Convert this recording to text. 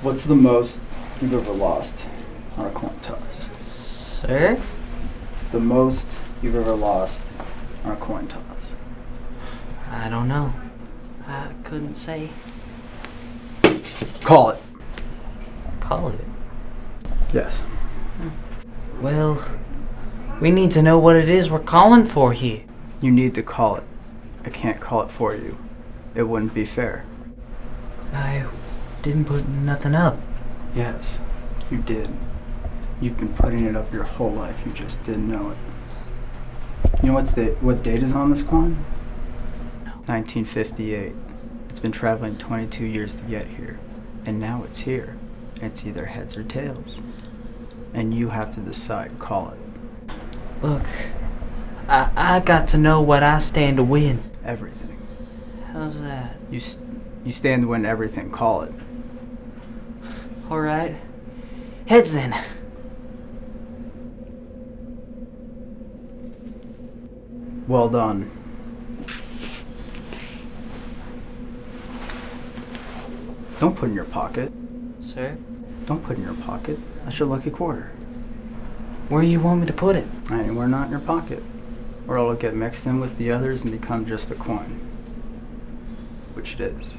What's the most you've ever lost on a coin toss? Sir? The most you've ever lost on a coin toss. I don't know. I couldn't say. Call it. Call it. Yes. Well, we need to know what it is we're calling for here. You need to call it. I can't call it for you. It wouldn't be fair. I didn't put nothing up. Yes, you did. You've been putting it up your whole life. You just didn't know it. You know what's the what date is on this coin? 1958. It's been traveling 22 years to get here, and now it's here. And it's either heads or tails, and you have to decide. Call it Look, I, I got to know what I stand to win. everything. How's that? You you stand to win everything. Call it. Alright. Heads then. Well done. Don't put it in your pocket. Sir? Don't put it in your pocket. That's your lucky quarter. Where do you want me to put it? Anywhere not in your pocket. Or it'll get mixed in with the others and become just a coin. Which it is.